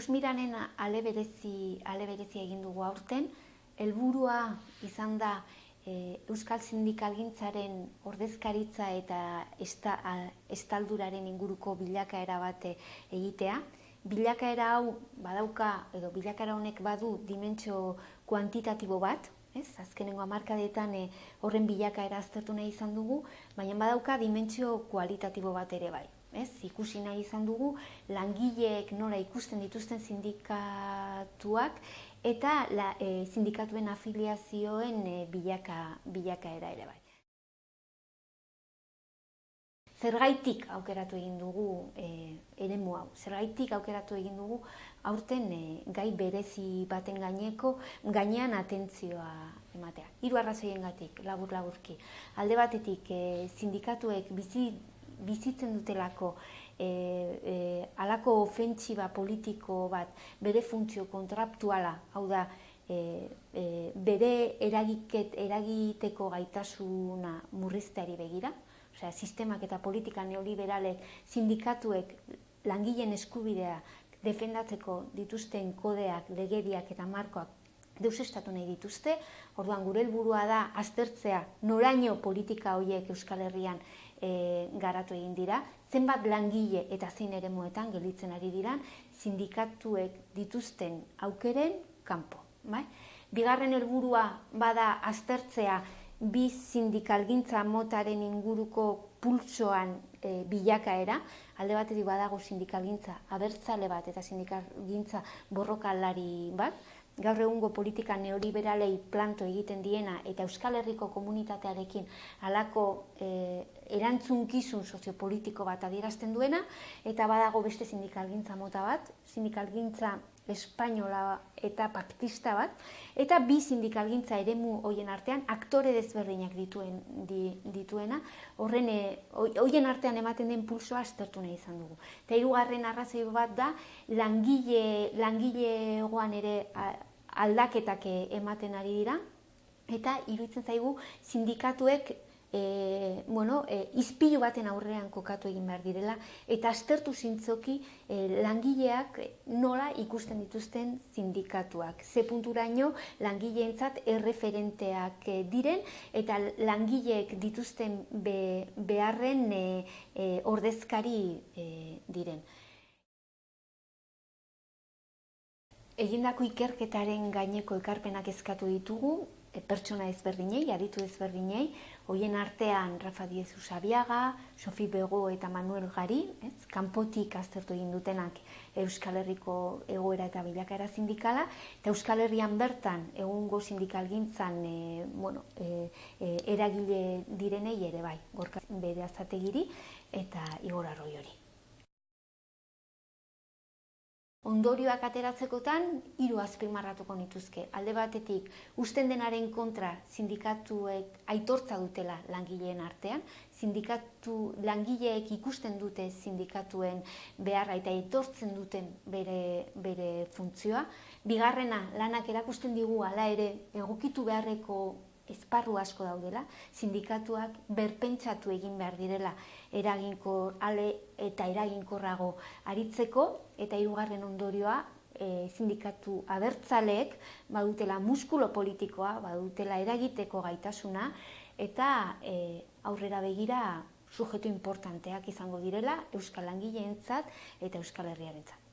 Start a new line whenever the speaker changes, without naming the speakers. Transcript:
ikusmiranen ale berezi, ale berezi egin dugu aurten, helburua izan da e, Euskal Sindikalgintzaren ordezkaritza eta esta, a, estalduraren inguruko bilakaera bat egitea. Bilakaera hau badauka, edo bilakaera honek badu dimentsio kuantitatibo bat, ez? Azkenengo hamarkadetan e, horren bilakaera aztertu nahi izan dugu, baina badauka dimentsio kualitatibo bat ere bai. Ez, ikusi nahi izan dugu langileek nora ikusten dituzten sindikatuak eta la, e, sindikatuen afiliazioen e, bilaka, bilakaera ere bai. Zergaitik aukeratu egin dugu e, eremu hau, zergaitik aukeratu egin dugu aurten e, gai berezi baten gaineko gainean atentzioa ematea. Hiru arrazoiengatik labur laburki. Alde batetik e, sindikatuek bizi bizitzen dutelako e, e, alako ofentsiba politiko bat bere funtzio kontraktuala, hau da, e, e, bere eragiket, eragiteko gaitasuna murrizteari begira, osea, sistemak eta politika neoliberalek sindikatuek langileen eskubidea defendatzeko dituzten kodeak, legediak eta markoak deusestatu nahi dituzte, orduan gure helburua da aztertzea noraino politika horiek Euskal Herrian e, garatu egin dira, zenbat langile eta zein ere muetan gelitzen ari dira, sindikatuek dituzten aukeren kanpo. Bai? Bigarren helburua bada aztertzea bi sindikalgintza motaren inguruko pultsoan e, bilakaera, alde batetik badago sindikalgintza abertzale bat eta sindikalgintza borrokalari bat, gaur egungo politika neoliberalei planto egiten diena eta Euskal Herriko komunitatearekin halako e, erantzunkizun soziopolitiko bat adierazten duena eta badago beste sindikalgintza mota bat, sindikalgintza espainola eta paktista bat, eta bi sindikalgintza eremu hoien artean aktore desberdinak dituen dituena, horren e, hoien artean ematen den pulsoa aztertu nahi izan dugu. Eta hirugarren arrazoi bat da langile langilegoan ere aldaketak ematen ari dira eta iruditzen zaigu sindikatuek e, bueno, e, izpilu baten aurrean kokatu egin behar direla, eta aztertu zintzoki e, langileak nola ikusten dituzten sindikatuak. Ze punturaino langileentzat erreferenteak e, diren, eta langileek dituzten be, beharren e, e, ordezkari e, diren. Egindako ikerketaren gaineko ekarpenak eskatu ditugu, e, pertsona ezberdinei, aditu ezberdinei, hoien artean Rafa Diez Usabiaga, Sofi Bego eta Manuel Gari, ez, kanpotik aztertu egin dutenak Euskal Herriko egoera eta bilakaera sindikala, eta Euskal Herrian bertan egungo sindikalgintzan e, bueno, e, e, eragile direnei ere bai, gorka bere azategiri eta igor arroi hori. Ondorioak ateratzekotan hiru azpimarratuko nituzke. Alde batetik, usten denaren kontra sindikatuek aitortza dutela langileen artean, sindikatu langileek ikusten dute sindikatuen beharra eta aitortzen duten bere, bere funtzioa. Bigarrena, lanak erakusten digu hala ere egokitu beharreko esparru asko daudela, sindikatuak berpentsatu egin behar direla eraginkor ale eta eraginkorrago aritzeko eta hirugarren ondorioa e, sindikatu abertzaleek badutela muskulo politikoa, badutela eragiteko gaitasuna eta e, aurrera begira sujetu importanteak izango direla Euskal Langileentzat eta Euskal Herriarentzat.